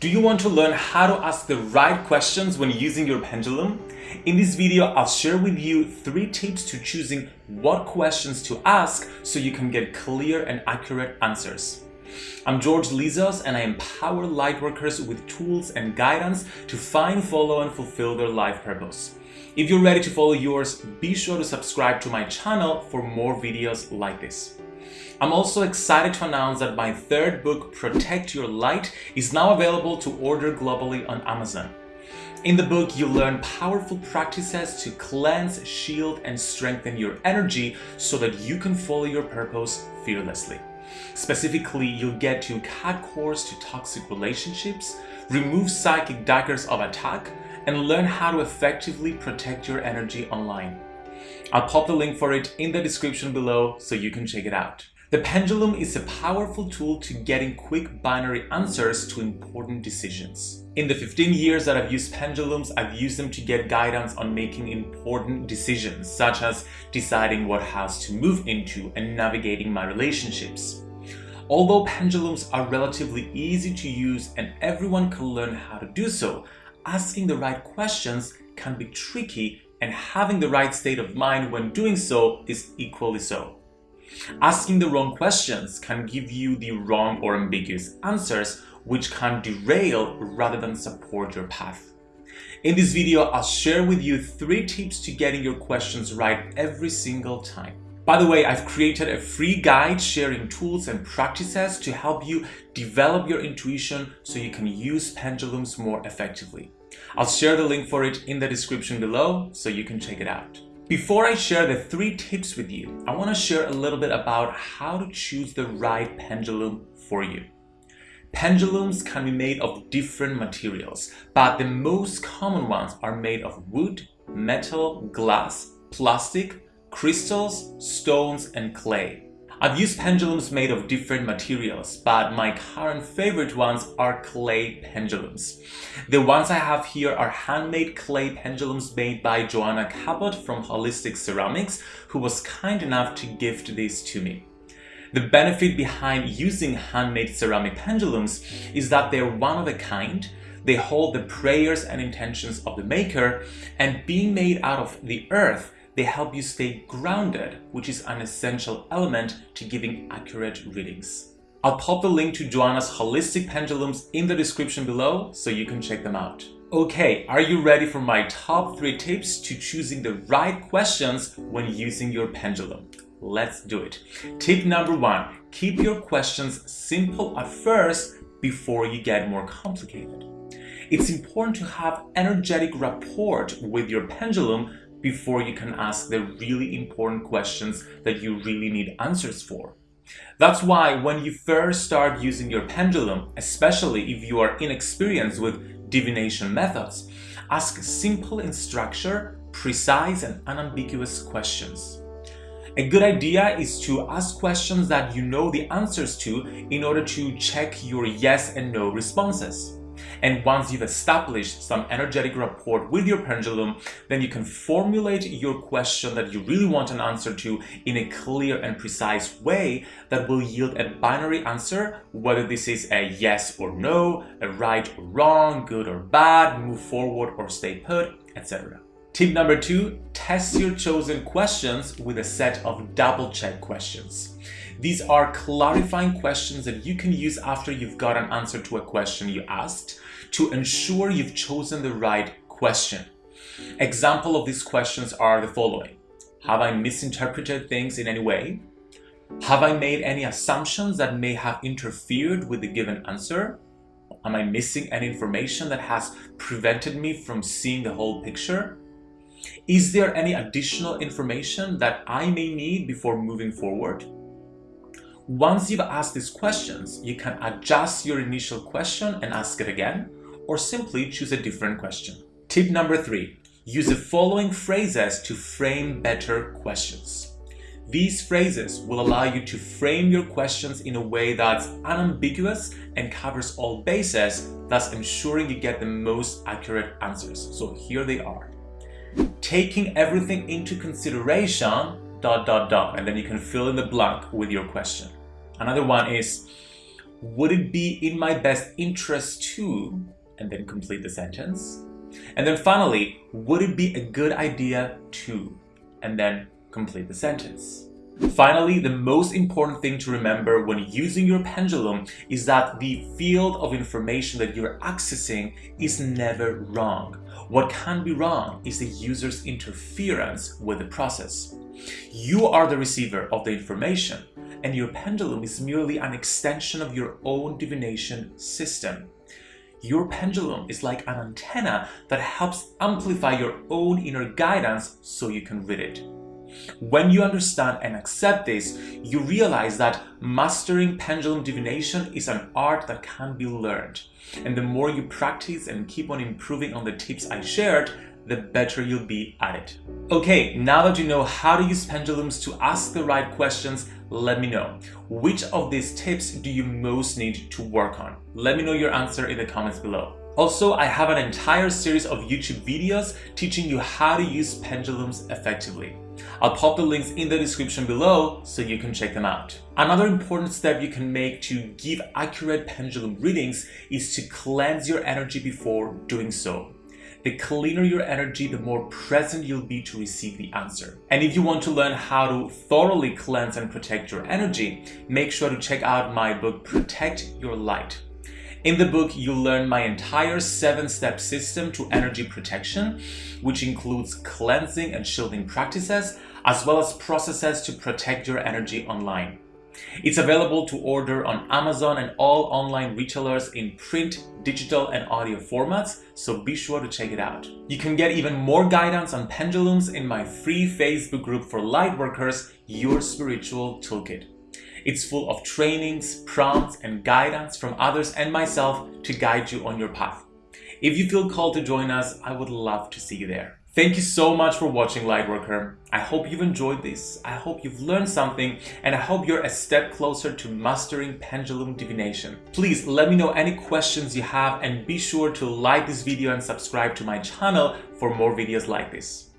Do you want to learn how to ask the right questions when using your pendulum? In this video, I'll share with you three tips to choosing what questions to ask so you can get clear and accurate answers. I'm George Lizos and I empower lightworkers with tools and guidance to find, follow and fulfill their life purpose. If you're ready to follow yours, be sure to subscribe to my channel for more videos like this. I'm also excited to announce that my third book, Protect Your Light, is now available to order globally on Amazon. In the book, you learn powerful practices to cleanse, shield, and strengthen your energy so that you can follow your purpose fearlessly. Specifically, you'll get to cut cords to toxic relationships, remove psychic daggers of attack, and learn how to effectively protect your energy online. I'll pop the link for it in the description below so you can check it out. The pendulum is a powerful tool to getting quick binary answers to important decisions. In the 15 years that I've used pendulums, I've used them to get guidance on making important decisions, such as deciding what house to move into and navigating my relationships. Although pendulums are relatively easy to use and everyone can learn how to do so, asking the right questions can be tricky and having the right state of mind when doing so is equally so. Asking the wrong questions can give you the wrong or ambiguous answers which can derail rather than support your path. In this video, I'll share with you three tips to getting your questions right every single time. By the way, I've created a free guide sharing tools and practices to help you develop your intuition so you can use pendulums more effectively. I'll share the link for it in the description below so you can check it out. Before I share the three tips with you, I want to share a little bit about how to choose the right pendulum for you. Pendulums can be made of different materials, but the most common ones are made of wood, metal, glass, plastic, crystals, stones, and clay. I've used pendulums made of different materials, but my current favorite ones are clay pendulums. The ones I have here are handmade clay pendulums made by Joanna Cabot from Holistic Ceramics, who was kind enough to gift these to me. The benefit behind using handmade ceramic pendulums is that they're one of a kind, they hold the prayers and intentions of the maker, and being made out of the earth, they help you stay grounded, which is an essential element to giving accurate readings. I'll pop the link to Joanna's holistic pendulums in the description below so you can check them out. Okay, are you ready for my top 3 tips to choosing the right questions when using your pendulum? Let's do it. Tip number 1. Keep your questions simple at first before you get more complicated. It's important to have energetic rapport with your pendulum before you can ask the really important questions that you really need answers for. That's why when you first start using your pendulum, especially if you are inexperienced with divination methods, ask simple in structure, precise and unambiguous questions. A good idea is to ask questions that you know the answers to in order to check your yes and no responses. And once you've established some energetic rapport with your pendulum, then you can formulate your question that you really want an answer to in a clear and precise way that will yield a binary answer, whether this is a yes or no, a right or wrong, good or bad, move forward or stay put, etc. Tip number two, test your chosen questions with a set of double check questions. These are clarifying questions that you can use after you've got an answer to a question you asked to ensure you've chosen the right question. Example of these questions are the following. Have I misinterpreted things in any way? Have I made any assumptions that may have interfered with the given answer? Am I missing any information that has prevented me from seeing the whole picture? Is there any additional information that I may need before moving forward? Once you've asked these questions, you can adjust your initial question and ask it again, or simply choose a different question. Tip number three, use the following phrases to frame better questions. These phrases will allow you to frame your questions in a way that's unambiguous and covers all bases, thus ensuring you get the most accurate answers. So here they are. Taking everything into consideration, dot, dot, dot, and then you can fill in the blank with your question. Another one is, would it be in my best interest to, and then complete the sentence. And then finally, would it be a good idea to, and then complete the sentence. Finally, the most important thing to remember when using your pendulum is that the field of information that you're accessing is never wrong. What can be wrong is the user's interference with the process. You are the receiver of the information, and your pendulum is merely an extension of your own divination system. Your pendulum is like an antenna that helps amplify your own inner guidance so you can read it. When you understand and accept this, you realize that mastering pendulum divination is an art that can be learned. And the more you practice and keep on improving on the tips I shared, the better you'll be at it. Okay, now that you know how to use pendulums to ask the right questions, let me know. Which of these tips do you most need to work on? Let me know your answer in the comments below. Also, I have an entire series of YouTube videos teaching you how to use pendulums effectively. I'll pop the links in the description below so you can check them out. Another important step you can make to give accurate pendulum readings is to cleanse your energy before doing so. The cleaner your energy, the more present you'll be to receive the answer. And if you want to learn how to thoroughly cleanse and protect your energy, make sure to check out my book Protect Your Light. In the book, you'll learn my entire seven-step system to energy protection, which includes cleansing and shielding practices, as well as processes to protect your energy online. It's available to order on Amazon and all online retailers in print, digital, and audio formats, so be sure to check it out. You can get even more guidance on pendulums in my free Facebook group for lightworkers, Your Spiritual Toolkit. It's full of trainings, prompts, and guidance from others and myself to guide you on your path. If you feel called to join us, I would love to see you there. Thank you so much for watching Lightworker. I hope you've enjoyed this. I hope you've learned something and I hope you're a step closer to mastering pendulum divination. Please let me know any questions you have and be sure to like this video and subscribe to my channel for more videos like this.